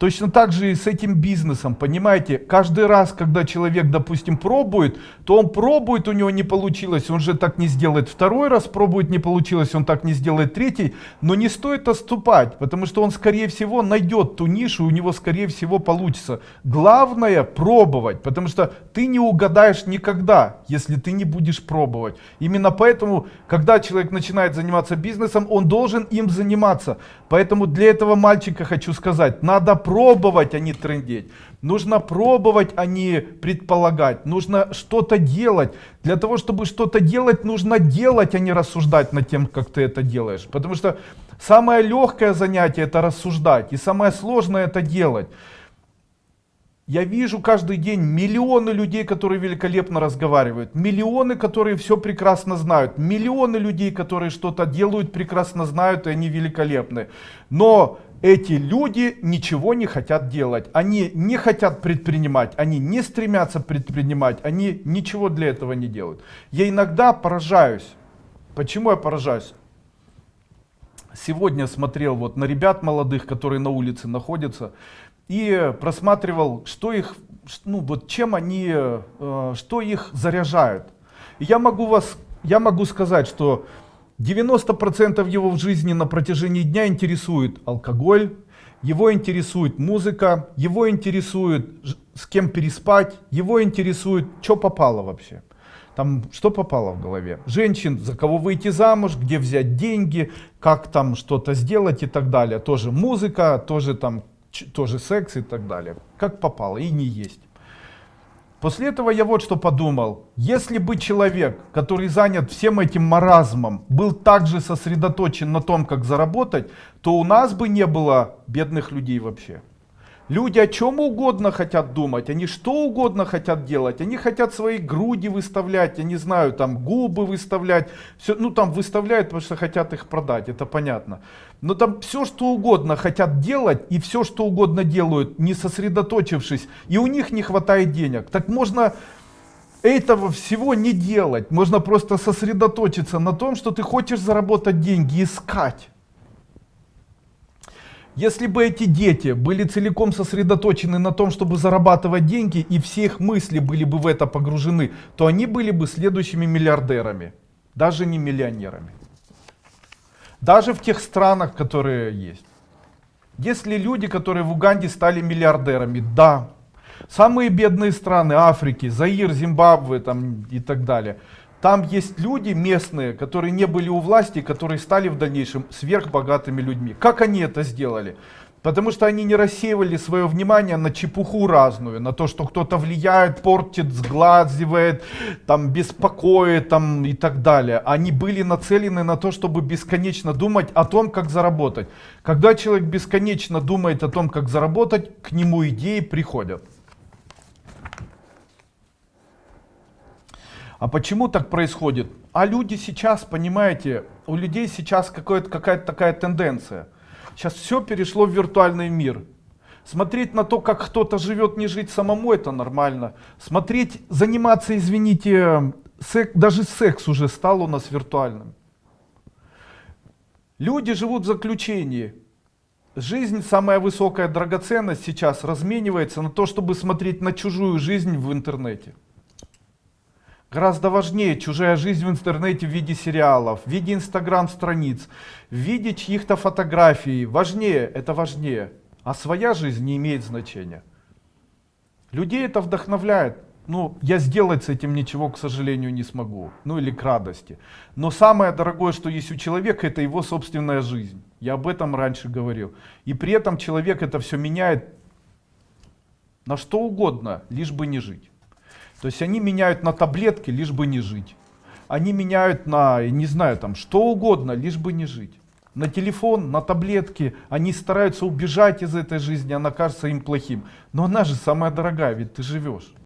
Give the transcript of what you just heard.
Точно так же и с этим бизнесом, понимаете? Каждый раз, когда человек, допустим, пробует, то он пробует, у него не получилось, он же так не сделает второй раз, пробует, не получилось, он так не сделает третий. Но не стоит отступать, потому что он, скорее всего, найдет ту нишу, у него, скорее всего, получится. Главное пробовать, потому что ты не угадаешь никогда, если ты не будешь пробовать. Именно поэтому, когда человек начинает заниматься бизнесом, он должен им заниматься. Поэтому для этого мальчика хочу сказать, надо пробовать, а не трендеть. Нужно пробовать, а не предполагать. Нужно что-то делать. Для того, чтобы что-то делать, нужно делать, а не рассуждать над тем, как ты это делаешь. Потому что самое легкое занятие это рассуждать. И самое сложное это делать. Я вижу каждый день миллионы людей, которые великолепно разговаривают, миллионы, которые все прекрасно знают, миллионы людей, которые что-то делают, прекрасно знают, и они великолепны. Но эти люди ничего не хотят делать, они не хотят предпринимать, они не стремятся предпринимать, они ничего для этого не делают. Я иногда поражаюсь. Почему я поражаюсь? Сегодня смотрел вот на ребят молодых, которые на улице находятся и просматривал, что их, ну вот чем они, э, что их заряжают. Я могу вас, я могу сказать, что 90% его в жизни на протяжении дня интересует алкоголь, его интересует музыка, его интересует с кем переспать, его интересует, что попало вообще. Там что попало в голове? Женщин, за кого выйти замуж, где взять деньги, как там что-то сделать и так далее. Тоже музыка, тоже там тоже секс и так далее. Как попало и не есть. После этого я вот что подумал. Если бы человек, который занят всем этим маразмом, был также сосредоточен на том, как заработать, то у нас бы не было бедных людей вообще. Люди о чем угодно хотят думать, они что угодно хотят делать, они хотят свои груди выставлять, я не знаю, там губы выставлять, все, ну там выставляют, потому что хотят их продать, это понятно. Но там все что угодно хотят делать и все что угодно делают, не сосредоточившись, и у них не хватает денег. Так можно этого всего не делать, можно просто сосредоточиться на том, что ты хочешь заработать деньги, искать. Если бы эти дети были целиком сосредоточены на том, чтобы зарабатывать деньги, и все их мысли были бы в это погружены, то они были бы следующими миллиардерами, даже не миллионерами. Даже в тех странах, которые есть. Если люди, которые в Уганде стали миллиардерами, да. Самые бедные страны Африки, Заир, Зимбабве там, и так далее – там есть люди местные, которые не были у власти, которые стали в дальнейшем сверхбогатыми людьми. Как они это сделали? Потому что они не рассеивали свое внимание на чепуху разную, на то, что кто-то влияет, портит, сглазивает, там, беспокоит там, и так далее. Они были нацелены на то, чтобы бесконечно думать о том, как заработать. Когда человек бесконечно думает о том, как заработать, к нему идеи приходят. А почему так происходит? А люди сейчас, понимаете, у людей сейчас какая-то такая тенденция. Сейчас все перешло в виртуальный мир. Смотреть на то, как кто-то живет, не жить самому, это нормально. Смотреть, заниматься, извините, сек, даже секс уже стал у нас виртуальным. Люди живут в заключении. Жизнь, самая высокая драгоценность сейчас разменивается на то, чтобы смотреть на чужую жизнь в интернете. Гораздо важнее чужая жизнь в интернете в виде сериалов, в виде инстаграм-страниц, в виде чьих-то фотографий. Важнее, это важнее. А своя жизнь не имеет значения. Людей это вдохновляет. Ну, я сделать с этим ничего, к сожалению, не смогу. Ну, или к радости. Но самое дорогое, что есть у человека, это его собственная жизнь. Я об этом раньше говорил. И при этом человек это все меняет на что угодно, лишь бы не жить. То есть они меняют на таблетки, лишь бы не жить. Они меняют на, не знаю, там, что угодно, лишь бы не жить. На телефон, на таблетки. Они стараются убежать из этой жизни, она кажется им плохим. Но она же самая дорогая, ведь ты живешь.